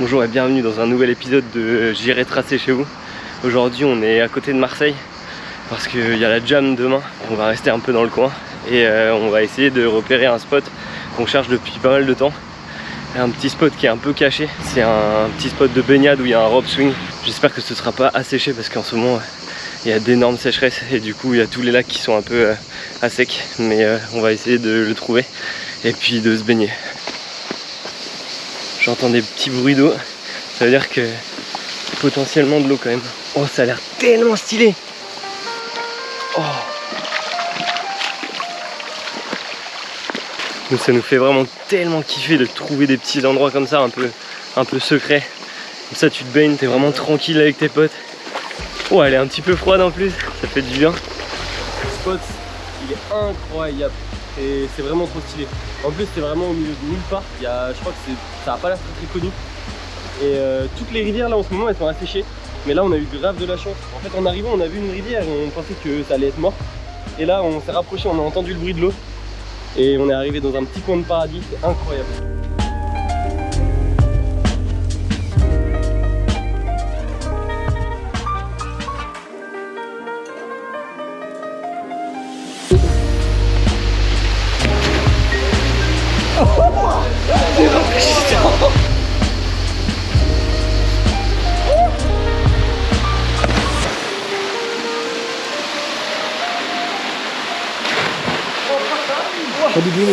Bonjour et bienvenue dans un nouvel épisode de J'irai tracer chez vous. Aujourd'hui on est à côté de Marseille parce qu'il y a la jam demain. On va rester un peu dans le coin et euh, on va essayer de repérer un spot qu'on cherche depuis pas mal de temps. Un petit spot qui est un peu caché. C'est un petit spot de baignade où il y a un rope swing. J'espère que ce sera pas asséché parce qu'en ce moment il y a d'énormes sécheresses et du coup il y a tous les lacs qui sont un peu euh, à sec. Mais euh, on va essayer de le trouver et puis de se baigner. J'entends des petits bruits d'eau. Ça veut dire que potentiellement de l'eau quand même. Oh ça a l'air tellement stylé Oh ça nous fait vraiment tellement kiffer de trouver des petits endroits comme ça, un peu, un peu secrets. Comme ça, tu te baignes, t'es vraiment tranquille avec tes potes. Oh, elle est un petit peu froide en plus, ça fait du bien. Le spot, il est incroyable et c'est vraiment trop stylé. En plus, c'est vraiment au milieu de nulle part. Il y a, je crois que ça n'a pas l'air très, connu. Et euh, toutes les rivières là en ce moment, elles sont asséchées. Mais là, on a eu grave de la chance. En fait, en arrivant, on a vu une rivière et on pensait que ça allait être mort. Et là, on s'est rapproché, on a entendu le bruit de l'eau. Et on est arrivé dans un petit coin de paradis, c'est incroyable.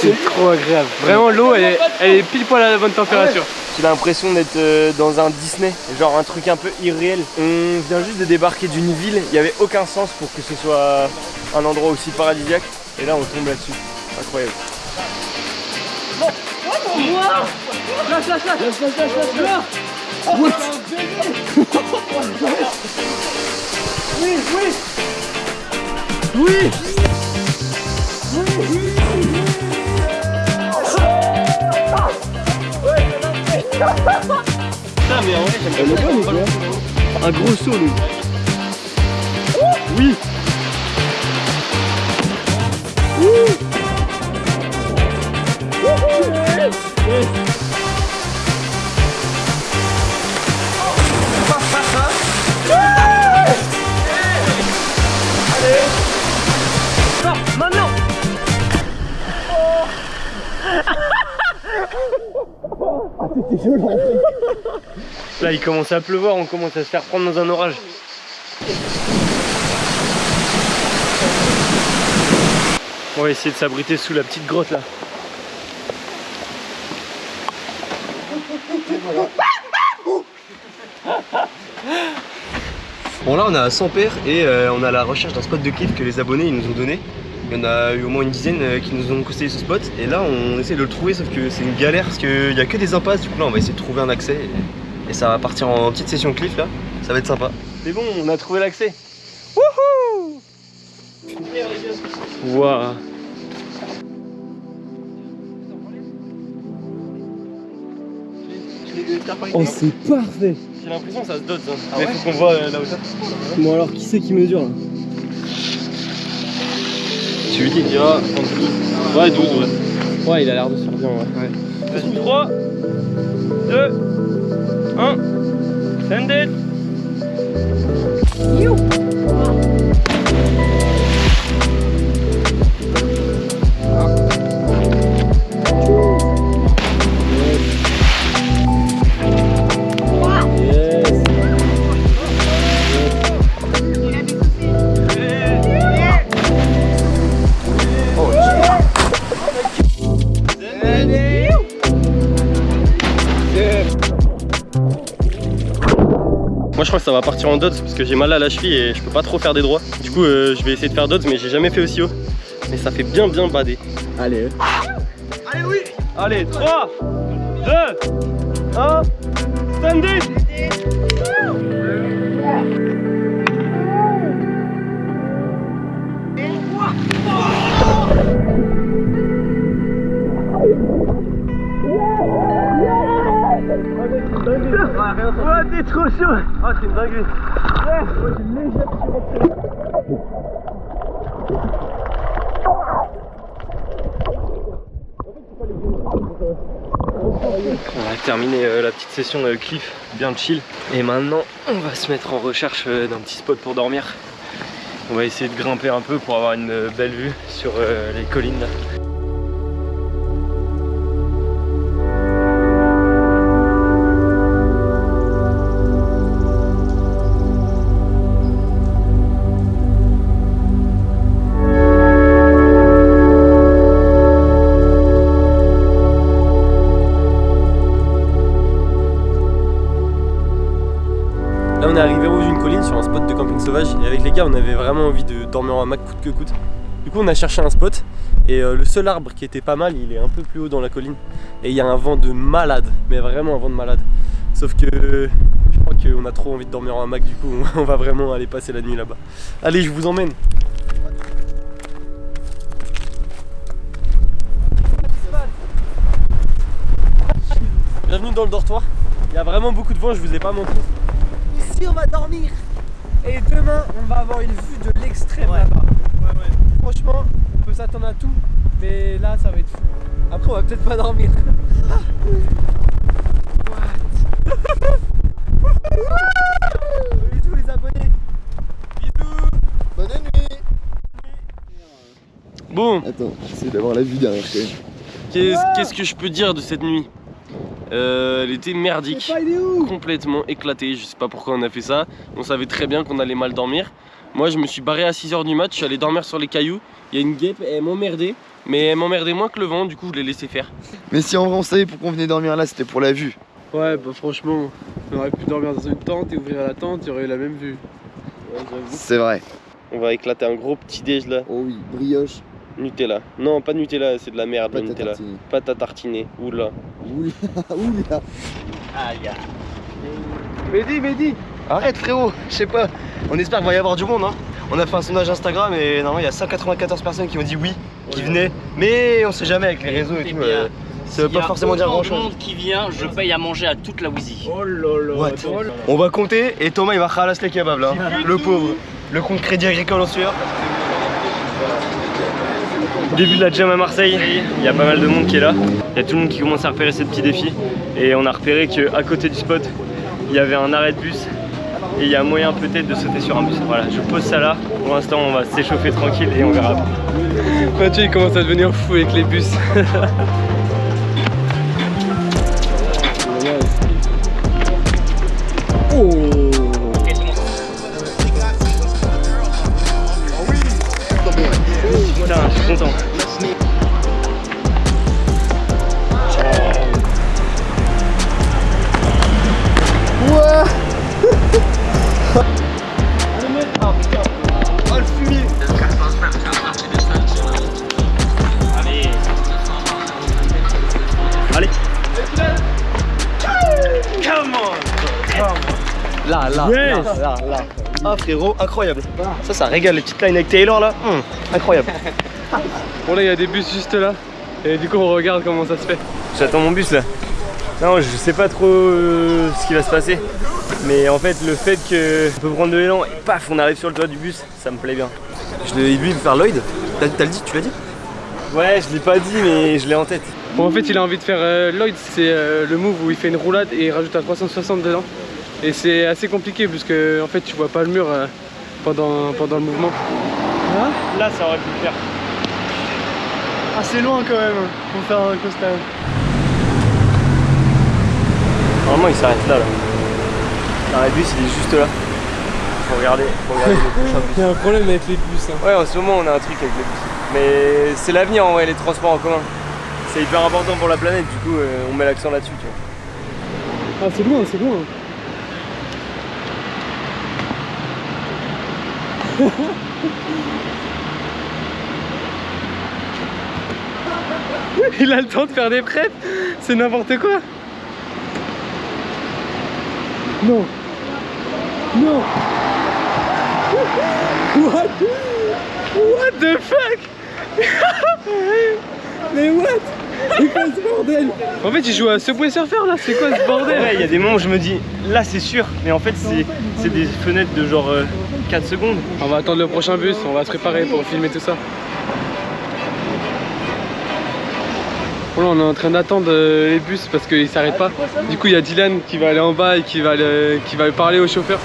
C'est trop agréable. Vraiment l'eau elle, est- elle est pile poil à la bonne température. J'ai l'impression d'être euh, dans un Disney, genre un truc un peu irréel. On vient juste de débarquer d'une ville, il n'y avait aucun sens pour que ce soit un endroit aussi paradisiaque. Et là on tombe là-dessus. Incroyable. Oui mais en un gros saut. Oui Là il commence à pleuvoir, on commence à se faire prendre dans un orage. On va essayer de s'abriter sous la petite grotte là. Bon là on est à 100 paires et euh, on à la recherche d'un spot de cliff que les abonnés ils nous ont donné. Il y en a eu au moins une dizaine euh, qui nous ont conseillé ce spot. Et là on essaie de le trouver sauf que c'est une galère parce qu'il n'y a que des impasses. Du coup là on va essayer de trouver un accès. Et, et ça va partir en petite session cliff là, ça va être sympa. C'est bon on a trouvé l'accès. Wouhou Waouh Oh c'est parfait. J'ai l'impression que ça se dote hein. Mais faut qu'on voit euh, la hauteur. Bon alors qui c'est qui mesure là? Dira. Ouais 12 ouais. Ouais il a l'air de se bien ouais. Vas-y 3 2 1 Send it va partir en dots parce que j'ai mal à la cheville et je peux pas trop faire des droits. Du coup euh, je vais essayer de faire dots mais j'ai jamais fait aussi haut. Mais ça fait bien bien bader. Allez. Allez oui Allez 3 2 1 Standing trop chaud Ah c'est une dinguerie Ouais, j'ai légèrement On a terminé euh, la petite session de cliff, bien chill. Et maintenant, on va se mettre en recherche euh, d'un petit spot pour dormir. On va essayer de grimper un peu pour avoir une euh, belle vue sur les collines là. On est arrivé au haut d'une colline sur un spot de camping sauvage et avec les gars on avait vraiment envie de dormir en hamac coûte que coûte. Du coup on a cherché un spot et euh, le seul arbre qui était pas mal il est un peu plus haut dans la colline et il y a un vent de malade, mais vraiment un vent de malade. Sauf que je crois qu'on a trop envie de dormir en hamac du coup on va vraiment aller passer la nuit là-bas. Allez je vous emmène Bienvenue dans le dortoir. Il y a vraiment beaucoup de vent, je vous ai pas montré. Ici on va dormir et demain on va avoir une vue de l'extrême là-bas. Franchement, on peut s'attendre à tout, mais là ça va être fou. Après on va peut-être pas dormir. Bisous les abonnés. Bisous. Bonne nuit Bon, Attends, j'essaie d'avoir la vue derrière quand même. qu'est-ce qu'est-ce que je peux dire de cette nuit? Euh, Elle était merdique. complètement éclaté. Je sais pas pourquoi on a fait ça. On savait très bien qu'on allait mal dormir. Moi, je me suis barré à 6h du match. Je suis allé dormir sur les cailloux. Il y a une guêpe, elle m'emmerdait. Mais elle m'emmerdait moins que le vent. Du coup, je l'ai laissé faire. Mais si en vrai on savait pourquoi on venait dormir là, c'était pour la vue. Ouais, bah franchement, on aurait pu dormir dans une tente et ouvrir la tente, il y aurait eu la même vue. C'est vrai. On va éclater un gros petit déj là. Oh oui, brioche, Nutella. Non, pas de Nutella, c'est de la merde, pâte Nutella. tartiner. Pâte à tartiner. Oula. Oula, oula. Mehdi, Mehdi Arrête frérot, je sais pas. On espère qu'il va y avoir du monde. Hein. On a fait un sondage Instagram et normalement il y a 194 personnes qui ont dit oui, qui venaient. Mais on sait jamais avec les réseaux et tout. bien. euh, ça veut pas forcément dire grand chose. monde qui vient, je paye à manger à toute la Wheezy. Oh là là, What? On va compter et Thomas il va khalas les kebabs là. Le pauvre. Le compte crédit agricole en sueur. Début de la jam à Marseille, il y a pas mal de monde qui est là. Il y a tout le monde qui commence à repérer ces petits défis. Et on a repéré qu'à côté du spot, il y avait un arrêt de bus. Et il y a moyen peut-être de sauter sur un bus. Voilà, je pose ça là. Pour l'instant, on va s'échauffer tranquille et on verra. Mathieu il commence à devenir fou avec les bus. Putain, je suis content. Come on. Là, là, Yes. là, là, là. Ah frérot, incroyable. Ça, ça régale les petites lines avec Taylor là. Hum, incroyable. Bon là il y a des bus juste là. Et du coup on regarde comment ça se fait. J'attends mon bus là. Non, je sais pas trop euh, ce qui va se passer. Mais en fait, le fait que on peut prendre de l'élan et paf, on arrive sur le toit du bus, ça me plaît bien. Je l'ai lui faire Lloyd T'as t'as le dit, tu l'as dit? Ouais, je l'ai pas dit, mais je l'ai en tête. Bon en fait il a envie de faire euh, Lloyd, c'est euh, le move où il fait une roulade et il rajoute un 360 dedans. Et c'est assez compliqué puisque en fait tu vois pas le mur euh, pendant, pendant le mouvement. Là, ça aurait pu le faire. Ah c'est loin quand même pour faire un costa. Normalement, il s'arrête là. là. L'arrêt de bus, il est juste là. Faut regarder, faut regarder le prochain bus. Il y a un problème avec les bus. hein. Ouais, en ce moment, on a un truc avec les bus. Mais c'est l'avenir en vrai, les transports en commun. C'est hyper important pour la planète, du coup, euh, on met l'accent là-dessus. tu vois. Ah c'est loin, c'est loin. Il a le temps de faire des prêts, c'est n'importe quoi. Non. Non. What? What the fuck? Mais what? En fait, il joue à Subway Surfer là, c'est quoi ce bordel Ouais, il y a des moments où je me dis là c'est sûr, mais en fait c'est c'est des fenêtres de genre euh, 4 secondes. On va attendre le prochain bus, on va se préparer pour filmer tout ça. Voilà, on est en train d'attendre euh, les bus parce qu'ils s'arrêtent pas. Du coup, il y a Dylan qui va aller en bas et qui va, aller- qui va parler au chauffeur.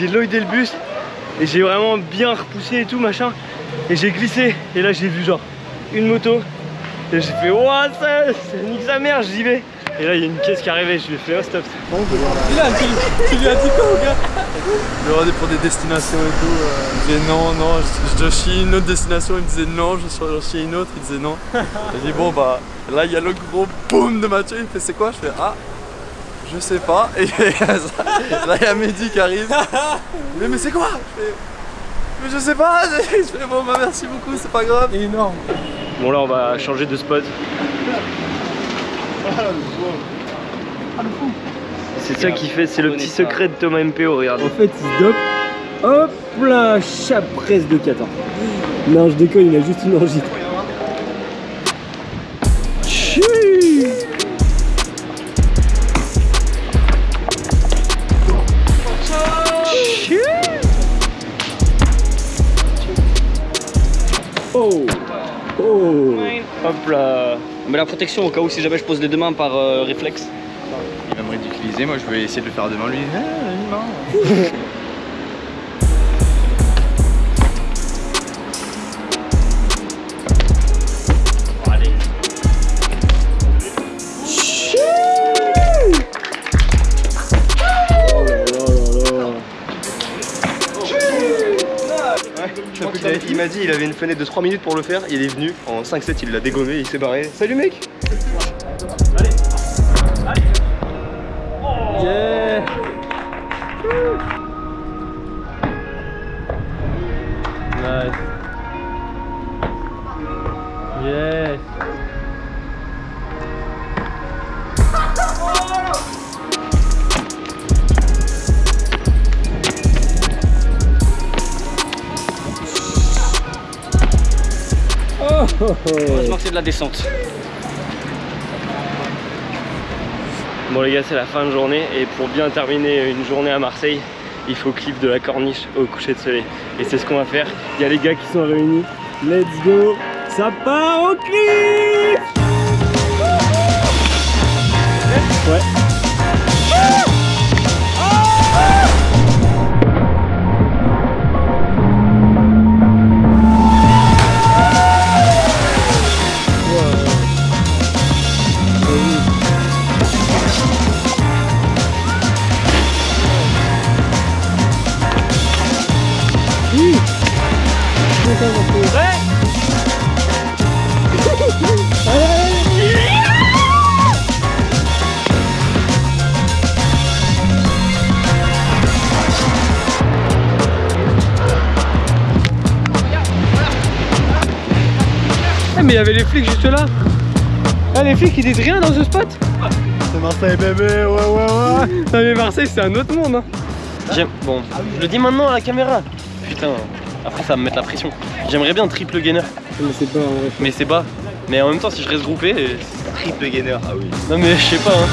J'ai loidé le bus et j'ai vraiment bien repoussé et tout machin et j'ai glissé et là j'ai vu genre une moto et j'ai fait ouah ça, ça nique sa mère, j'y vais et là il y a une caisse qui arrivait, je lui ai fait oh stop Dylan, tu, tu lui as dit quoi au gars? Je regardais pour des destinations et tout. euh, il disait non, non, je, je chie une autre destination. Il me disait non, je chie une autre. Il disait non. J'ai dit bon, bah là, il y a le gros boom de Mathieu. Il me fait c'est quoi? Je fais ah, je sais pas. Et là, il y a Mehdi qui arrive. Mais, mais c'est quoi? Je fais, mais je sais pas. Je fais bon, bah merci beaucoup, c'est pas grave. Énorme. Bon là on va changer de spot C'est ça qui fait, c'est le petit secret de Thomas MPO, regarde En fait, il se dope. Hop là, chapresse de 14. Non, je déconne, il a juste une angite. Mais la protection au cas où si jamais je pose les deux mains par euh, réflexe. Il aimerait d'utiliser. Moi, je vais essayer de le faire devant lui. Ah, Il avait une fenêtre de 3 minutes pour le faire, il est venu en 5-7 il l'a dégommé, il s'est barré. Salut mec Yeah Nice. Yes. Heureusement que c'est de la descente. Bon les gars c'est la fin de journée et pour bien terminer une journée à Marseille il faut clip de la corniche au coucher de soleil. Et c'est ce qu'on va faire. Il y a les gars qui sont réunis. Let's go. Ça part au clip. Ouais. Mais il y avait les flics juste là. Ah, les flics ils disent rien dans ce spot C'est Marseille bébé, ouais, ouais, ouais. Non, mais Marseille c'est un autre monde. Hein. J'aime. Bon, je le dis maintenant à la caméra. Putain, après ça va me mettre la pression. J'aimerais bien triple gainer, Mais c'est pas en vrai. mais c'est bas. Mais en même temps, si je reste groupé, euh, Triple gainer, ah oui. non mais je sais pas. Hein.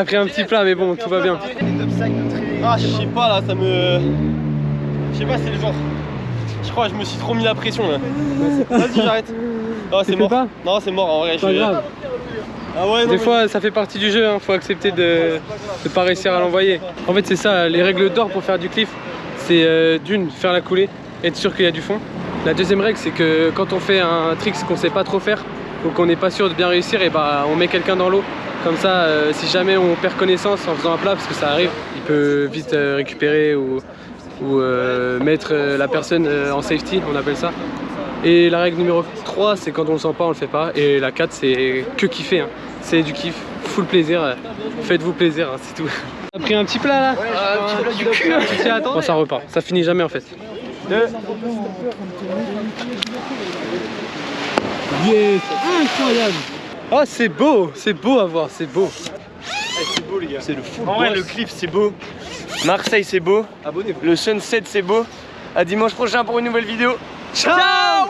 A pris un petit plat, mais bon, tout va bien. Ah, je sais pas là, ça me. Je sais pas, c'est le genre. Je crois que je me suis trop mis la pression là. Vas-y, j'arrête. Tu c'est mort. pas Non, c'est mort en vrai. Pas je- grave. Ah ouais, non. Des mais- fois, ça fait partie du jeu, hein. faut accepter de ne pas réussir à l'envoyer. En fait, c'est ça, les règles d'or pour faire du cliff, c'est euh, d'une, faire la coulée, être sûr qu'il y a du fond. La deuxième règle, c'est que quand on fait un trick qu'on sait pas trop faire, ou qu'on n'est pas sûr de bien réussir, et bah on met quelqu'un dans l'eau. Comme ça, euh, si jamais on perd connaissance en faisant un plat, parce que ça arrive, il peut vite euh, récupérer ou, ou, euh, mettre euh, la personne euh, en safety, on appelle ça. Et la règle numéro 3, c'est quand on le sent pas, on le fait pas. Et la 4, c'est que kiffer. hein. C'est du kiff, full plaisir. Faites-vous plaisir, hein, c'est tout. T'as pris un petit plat là? Un petit plat du cul Bon, ça repart. Ça finit jamais en fait. Yes Incroyable Oh, c'est beau C'est beau à voir, c'est beau. C'est le fou. En vrai, le cliff, c'est beau. Marseille, c'est beau. Abonnez-vous. Le sunset, c'est beau. À dimanche prochain pour une nouvelle vidéo. Ciao